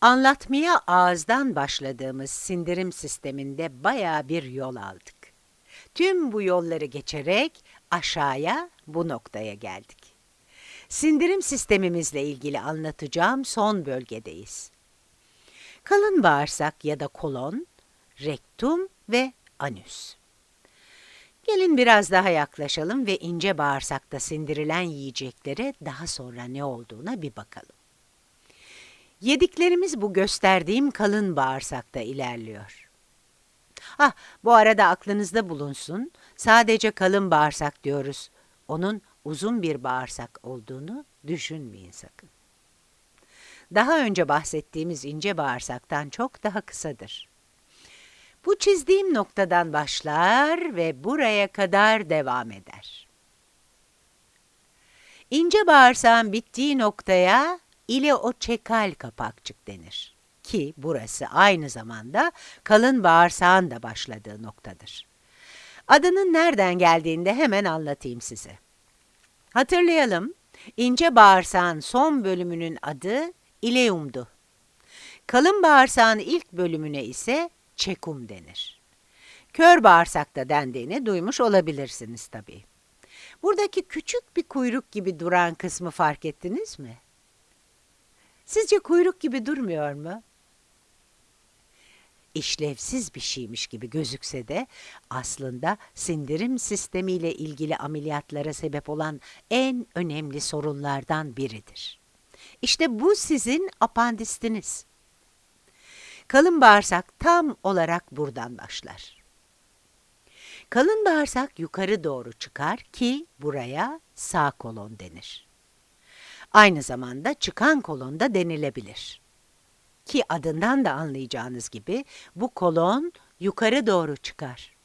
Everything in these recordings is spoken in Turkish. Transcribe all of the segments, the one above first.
Anlatmaya ağızdan başladığımız sindirim sisteminde bayağı bir yol aldık. Tüm bu yolları geçerek aşağıya bu noktaya geldik. Sindirim sistemimizle ilgili anlatacağım son bölgedeyiz. Kalın bağırsak ya da kolon, rektum ve anüs. Gelin biraz daha yaklaşalım ve ince bağırsakta sindirilen yiyeceklere daha sonra ne olduğuna bir bakalım. Yediklerimiz bu gösterdiğim kalın bağırsakta ilerliyor. Ah, bu arada aklınızda bulunsun, sadece kalın bağırsak diyoruz. Onun uzun bir bağırsak olduğunu düşünmeyin sakın. Daha önce bahsettiğimiz ince bağırsaktan çok daha kısadır. Bu çizdiğim noktadan başlar ve buraya kadar devam eder. İnce bağırsağın bittiği noktaya ileoçekal kapakçık denir. Ki burası aynı zamanda kalın bağırsağın da başladığı noktadır. Adının nereden geldiğini de hemen anlatayım size. Hatırlayalım, ince bağırsağın son bölümünün adı ileumdu. Kalın bağırsağın ilk bölümüne ise çekum denir. Kör bağırsakta dendiğini duymuş olabilirsiniz tabii. Buradaki küçük bir kuyruk gibi duran kısmı fark ettiniz mi? Sizce kuyruk gibi durmuyor mu? İşlevsiz bir şeymiş gibi gözükse de aslında sindirim sistemiyle ilgili ameliyatlara sebep olan en önemli sorunlardan biridir. İşte bu sizin apandistiniz. Kalın bağırsak tam olarak buradan başlar. Kalın bağırsak yukarı doğru çıkar ki buraya sağ kolon denir. Aynı zamanda çıkan kolon da denilebilir. Ki adından da anlayacağınız gibi bu kolon yukarı doğru çıkar.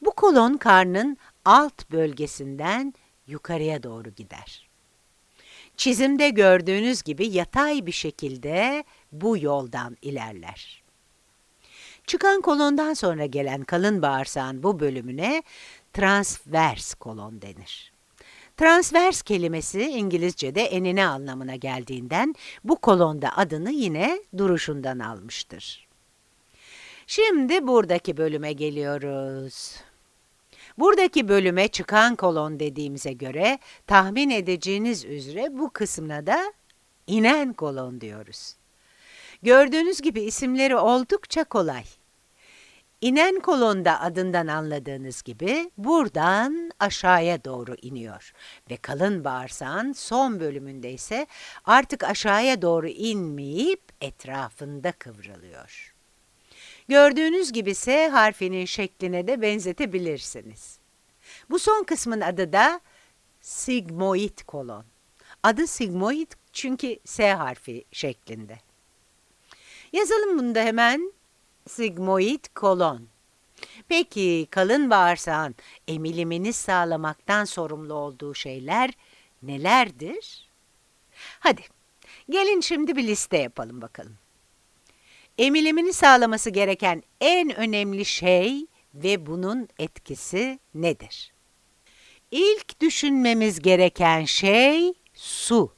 Bu kolon karnın alt bölgesinden yukarıya doğru gider. Çizimde gördüğünüz gibi yatay bir şekilde bu yoldan ilerler. Çıkan kolondan sonra gelen kalın bağırsağın bu bölümüne transvers kolon denir. Transvers kelimesi İngilizce'de enine anlamına geldiğinden bu kolonda adını yine duruşundan almıştır. Şimdi buradaki bölüme geliyoruz. Buradaki bölüme çıkan kolon dediğimize göre tahmin edeceğiniz üzere bu kısmına da inen kolon diyoruz. Gördüğünüz gibi isimleri oldukça kolay. İnen kolonda adından anladığınız gibi buradan aşağıya doğru iniyor ve kalın bağırsağın son bölümünde ise artık aşağıya doğru inmeyip etrafında kıvrılıyor. Gördüğünüz gibi S harfinin şekline de benzetebilirsiniz. Bu son kısmın adı da sigmoid kolon. Adı sigmoid çünkü S harfi şeklinde. Yazalım bunu da hemen sigmoid kolon. Peki kalın bağırsağın emilimini sağlamaktan sorumlu olduğu şeyler nelerdir? Hadi gelin şimdi bir liste yapalım bakalım. Emilimini sağlaması gereken en önemli şey ve bunun etkisi nedir? İlk düşünmemiz gereken şey su.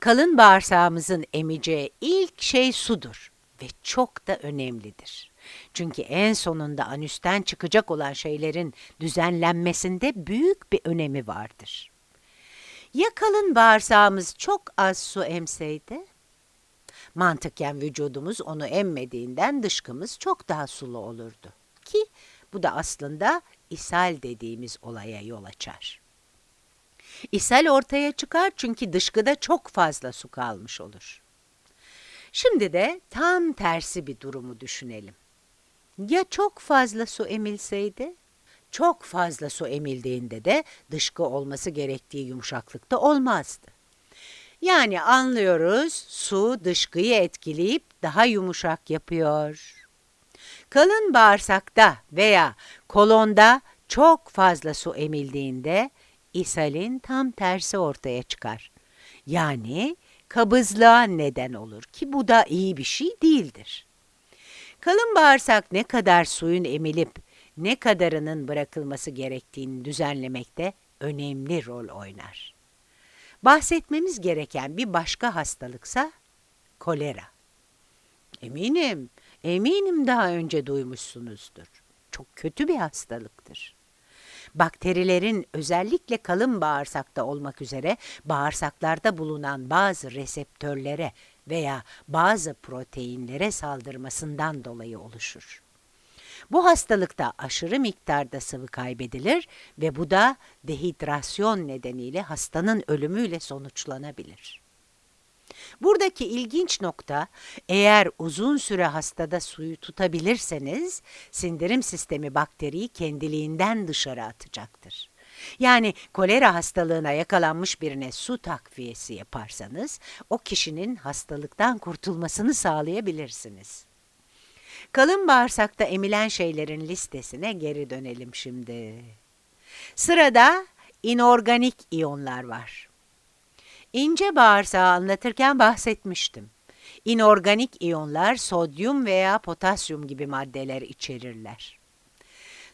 Kalın bağırsağımızın emeceği ilk şey sudur ve çok da önemlidir. Çünkü en sonunda anüsten çıkacak olan şeylerin düzenlenmesinde büyük bir önemi vardır. Ya kalın bağırsağımız çok az su emseydi? Mantıken vücudumuz onu emmediğinden dışkımız çok daha sulu olurdu. Ki bu da aslında ishal dediğimiz olaya yol açar. İshal ortaya çıkar çünkü dışkıda çok fazla su kalmış olur. Şimdi de tam tersi bir durumu düşünelim. Ya çok fazla su emilseydi? Çok fazla su emildiğinde de dışkı olması gerektiği yumuşaklıkta olmazdı. Yani anlıyoruz su dışkıyı etkileyip daha yumuşak yapıyor. Kalın bağırsakta veya kolonda çok fazla su emildiğinde ishalin tam tersi ortaya çıkar. Yani kabızlığa neden olur ki bu da iyi bir şey değildir. Kalın bağırsak ne kadar suyun emilip ne kadarının bırakılması gerektiğini düzenlemekte önemli rol oynar. Bahsetmemiz gereken bir başka hastalıksa kolera. Eminim, eminim daha önce duymuşsunuzdur. Çok kötü bir hastalıktır. Bakterilerin özellikle kalın bağırsakta olmak üzere bağırsaklarda bulunan bazı reseptörlere veya bazı proteinlere saldırmasından dolayı oluşur. Bu hastalıkta aşırı miktarda sıvı kaybedilir ve bu da dehidrasyon nedeniyle hastanın ölümüyle sonuçlanabilir. Buradaki ilginç nokta eğer uzun süre hastada suyu tutabilirseniz sindirim sistemi bakteriyi kendiliğinden dışarı atacaktır. Yani kolera hastalığına yakalanmış birine su takviyesi yaparsanız o kişinin hastalıktan kurtulmasını sağlayabilirsiniz. Kalın bağırsakta emilen şeylerin listesine geri dönelim şimdi. Sırada inorganik iyonlar var. İnce bağırsağı anlatırken bahsetmiştim. İnorganik iyonlar sodyum veya potasyum gibi maddeler içerirler.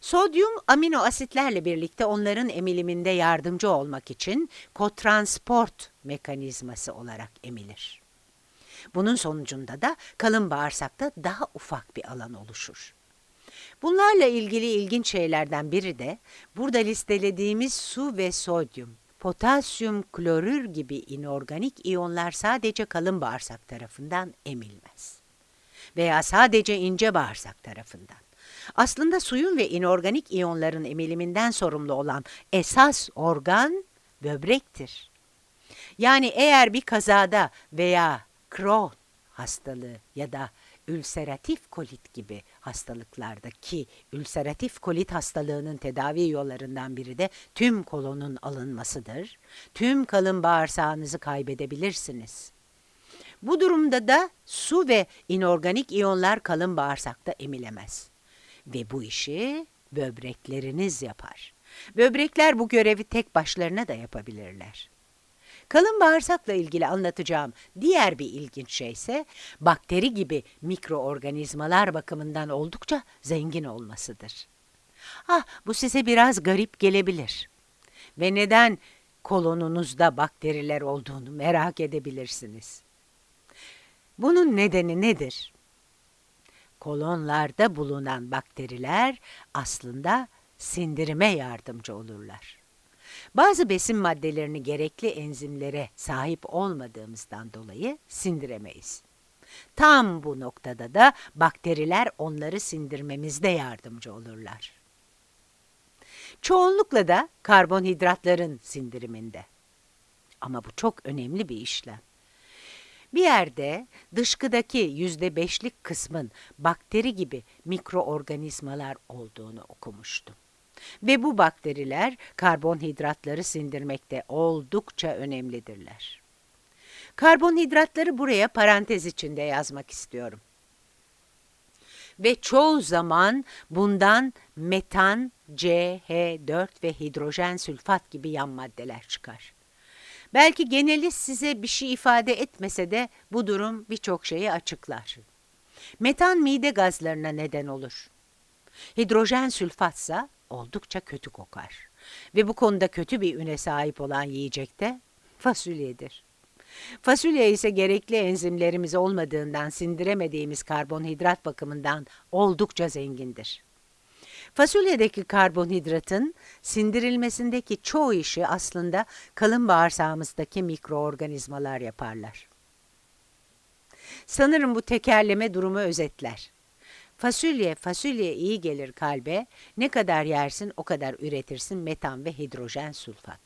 Sodyum amino asitlerle birlikte onların emiliminde yardımcı olmak için kotransport mekanizması olarak emilir. Bunun sonucunda da kalın bağırsakta daha ufak bir alan oluşur. Bunlarla ilgili ilginç şeylerden biri de burada listelediğimiz su ve sodyum, potasyum klorür gibi inorganik iyonlar sadece kalın bağırsak tarafından emilmez. Veya sadece ince bağırsak tarafından. Aslında suyun ve inorganik iyonların emiliminden sorumlu olan esas organ böbrektir. Yani eğer bir kazada veya Crohn hastalığı ya da ülseratif kolit gibi hastalıklarda ki ülseratif kolit hastalığının tedavi yollarından biri de tüm kolonun alınmasıdır. Tüm kalın bağırsağınızı kaybedebilirsiniz. Bu durumda da su ve inorganik iyonlar kalın bağırsakta emilemez. Ve bu işi böbrekleriniz yapar. Böbrekler bu görevi tek başlarına da yapabilirler. Kalın bağırsakla ilgili anlatacağım diğer bir ilginç şey ise bakteri gibi mikroorganizmalar bakımından oldukça zengin olmasıdır. Ah bu size biraz garip gelebilir. Ve neden kolonunuzda bakteriler olduğunu merak edebilirsiniz. Bunun nedeni nedir? Kolonlarda bulunan bakteriler aslında sindirime yardımcı olurlar. Bazı besin maddelerini gerekli enzimlere sahip olmadığımızdan dolayı sindiremeyiz. Tam bu noktada da bakteriler onları sindirmemizde yardımcı olurlar. Çoğunlukla da karbonhidratların sindiriminde. Ama bu çok önemli bir işlem. Bir yerde dışkıdaki yüzde beşlik kısmın bakteri gibi mikroorganizmalar olduğunu okumuştum. Ve bu bakteriler karbonhidratları sindirmekte oldukça önemlidirler. Karbonhidratları buraya parantez içinde yazmak istiyorum. Ve çoğu zaman bundan metan, CH4 ve hidrojen sülfat gibi yan maddeler çıkar. Belki geneli size bir şey ifade etmese de bu durum birçok şeyi açıklar. Metan mide gazlarına neden olur. Hidrojen sülfatsa oldukça kötü kokar. Ve bu konuda kötü bir üne sahip olan yiyecek de fasulyedir. Fasulye ise gerekli enzimlerimiz olmadığından sindiremediğimiz karbonhidrat bakımından oldukça zengindir. Fasulyedeki karbonhidratın sindirilmesindeki çoğu işi aslında kalın bağırsağımızdaki mikroorganizmalar yaparlar. Sanırım bu tekerleme durumu özetler. Fasulye, fasulye iyi gelir kalbe. Ne kadar yersin o kadar üretirsin metan ve hidrojen sülfat.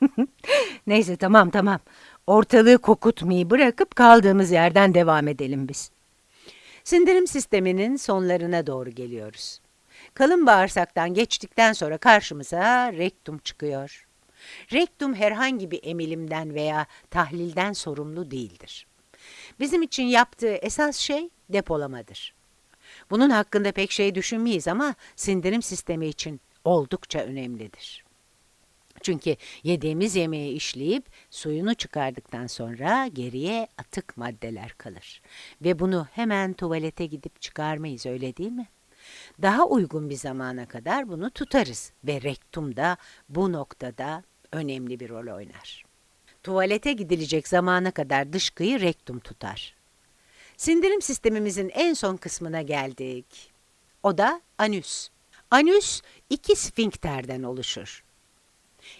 Neyse tamam tamam. Ortalığı kokutmayı bırakıp kaldığımız yerden devam edelim biz. Sindirim sisteminin sonlarına doğru geliyoruz. Kalın bağırsaktan geçtikten sonra karşımıza rektum çıkıyor. Rektum herhangi bir emilimden veya tahlilden sorumlu değildir. Bizim için yaptığı esas şey depolamadır. Bunun hakkında pek şey düşünmeyiz ama sindirim sistemi için oldukça önemlidir. Çünkü yediğimiz yemeği işleyip suyunu çıkardıktan sonra geriye atık maddeler kalır. Ve bunu hemen tuvalete gidip çıkarmayız öyle değil mi? Daha uygun bir zamana kadar bunu tutarız ve rektum da bu noktada önemli bir rol oynar. tuvalete gidilecek zamana kadar dışkıyı rektum tutar. Sindirim sistemimizin en son kısmına geldik. O da anüs. Anüs iki sfinkterden oluşur.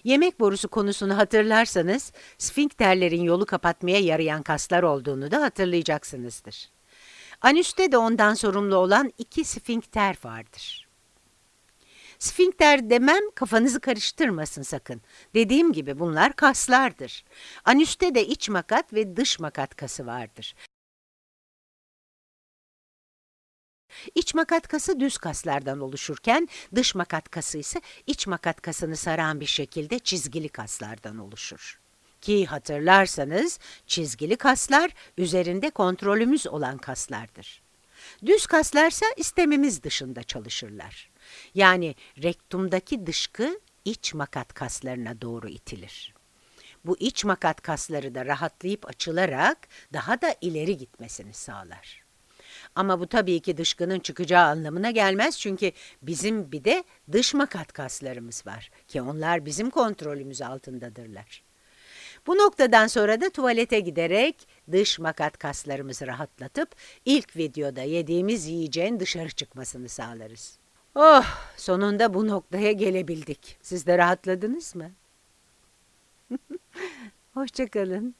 Yemek borusu konusunu hatırlarsanız, sfinkterlerin yolu kapatmaya yarayan kaslar olduğunu da hatırlayacaksınızdır. Anüste de ondan sorumlu olan iki sfinkter vardır. Sfinkter demem kafanızı karıştırmasın sakın. Dediğim gibi bunlar kaslardır. Anüste de iç makat ve dış makat kası vardır. İç makat kası düz kaslardan oluşurken dış makat kası ise iç makat kasını saran bir şekilde çizgili kaslardan oluşur. Ki hatırlarsanız çizgili kaslar üzerinde kontrolümüz olan kaslardır. Düz kaslarsa istemimiz dışında çalışırlar. Yani rektumdaki dışkı iç makat kaslarına doğru itilir. Bu iç makat kasları da rahatlayıp açılarak daha da ileri gitmesini sağlar. Ama bu tabii ki dışkının çıkacağı anlamına gelmez çünkü bizim bir de dış makat kaslarımız var ki onlar bizim kontrolümüz altındadırlar. Bu noktadan sonra da tuvalete giderek dış makat kaslarımızı rahatlatıp ilk videoda yediğimiz yiyeceğin dışarı çıkmasını sağlarız. Oh, sonunda bu noktaya gelebildik. Siz de rahatladınız mı? Hoşçakalın.